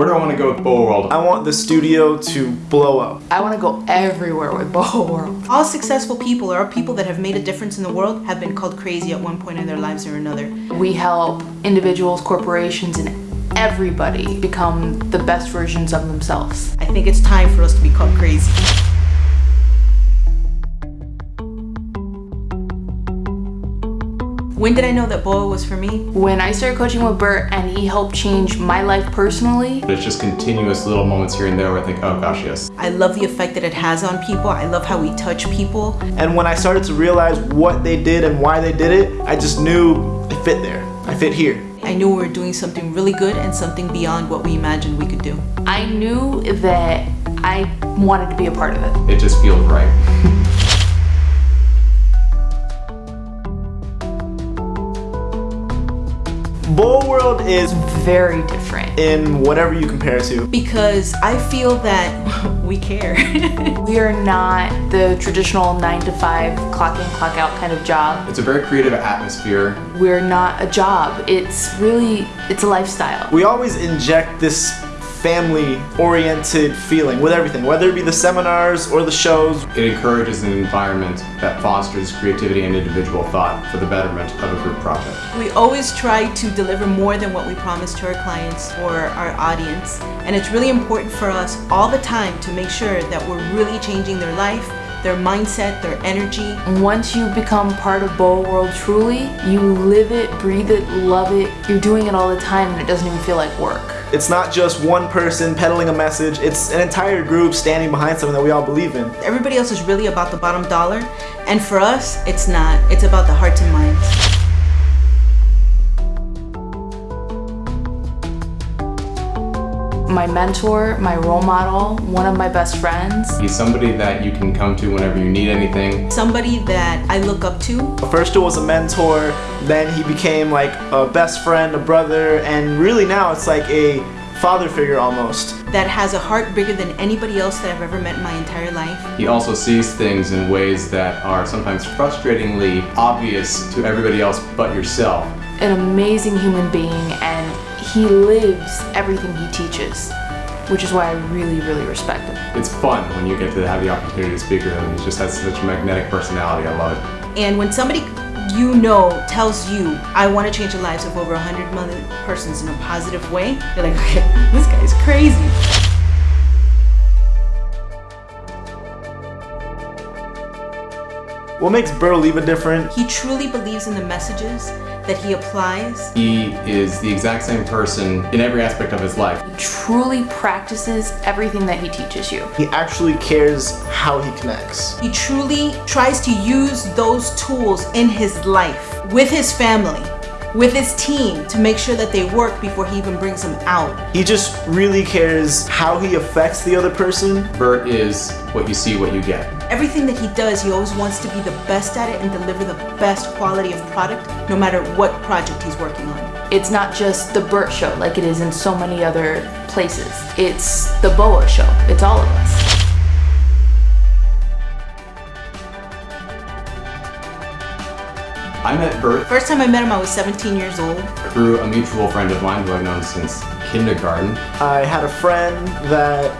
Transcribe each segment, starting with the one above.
Where do I want to go with Boa World? I want the studio to blow up. I want to go everywhere with Boho World. All successful people or people that have made a difference in the world have been called crazy at one point in their lives or another. We help individuals, corporations, and everybody become the best versions of themselves. I think it's time for us to be called crazy. When did I know that BOA was for me? When I started coaching with Bert and he helped change my life personally, It's just continuous little moments here and there where I think, oh gosh, yes. I love the effect that it has on people. I love how we touch people. And when I started to realize what they did and why they did it, I just knew I fit there. I fit here. I knew we were doing something really good and something beyond what we imagined we could do. I knew that I wanted to be a part of it. It just feels right. is Very different. in whatever you compare it to. Because I feel that we care. We are not the traditional nine to five clock in, clock out kind of job. It's a very creative atmosphere. We're not a job. It's really, it's a lifestyle. We always inject this family-oriented feeling with everything, whether it be the seminars or the shows. It encourages an environment that fosters creativity and individual thought for the betterment of a group project. we always try to deliver more than what we promise to our clients or our audience. And it's really important for us all the time to make sure that we're really changing their life, their mindset, their energy. Once you become part of Boa World truly, you live it, breathe it, love it. You're doing it all the time and it doesn't even feel like work. It's not just one person peddling a message, it's an entire group standing behind something that we all believe in. Everybody else is really about the bottom dollar. And for us, it's not. It's about the hearts and minds. My mentor, my role model, one of my best friends. He's somebody that you can come to whenever you need anything. Somebody that I look up to. First it was a mentor, then he became like a best friend, a brother, and really now it's like a father figure almost. that has a heart bigger than anybody else that I've ever met in my entire life. He also sees things in ways that are sometimes frustratingly obvious to everybody else but yourself. An amazing human being and he lives everything he teaches, which is why I really, really respect him. It's fun when you get to have the opportunity to speak with him. He just has such a magnetic personality. I love it. And when somebody you know tells you, I want to change the lives of over 100 million persons in a positive way, you're like, okay, this guy's crazy. What makes Bert Oliva different? He truly believes in the messages that he applies. He is the exact same person in every aspect of his life. He truly practices everything that he teaches you. He actually cares how he connects. He truly tries to use those tools in his life, with his family, with his team, to make sure that they work before he even brings them out. He just really cares how he affects the other person. Bert is what you see, what you get. Everything that he does, he always wants to be the best at it and deliver the best quality of product, no matter what project he's working on. It's not just the Bert show like it is in so many other places. It's the Boa show. It's all of us. I met Bert First time I met him, I was 17 years old. through a mutual friend of mine who I've known since kindergarten. I had a friend that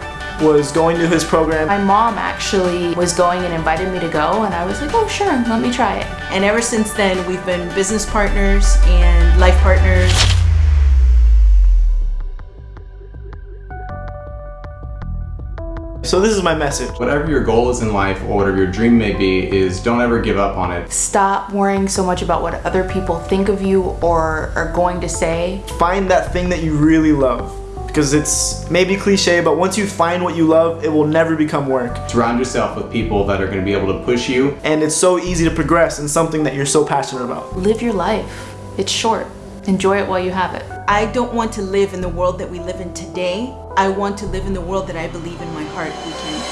was going to his program. My mom actually was going and invited me to go, and I was like, oh, sure, let me try it. And ever since then, we've been business partners and life partners. So this is my message. Whatever your goal is in life or whatever your dream may be is don't ever give up on it. Stop worrying so much about what other people think of you or are going to say. Find that thing that you really love. Because it's maybe cliche, but once you find what you love, it will never become work. Surround yourself with people that are going to be able to push you. And it's so easy to progress in something that you're so passionate about. Live your life. It's short. Enjoy it while you have it. I don't want to live in the world that we live in today. I want to live in the world that I believe in my heart. We can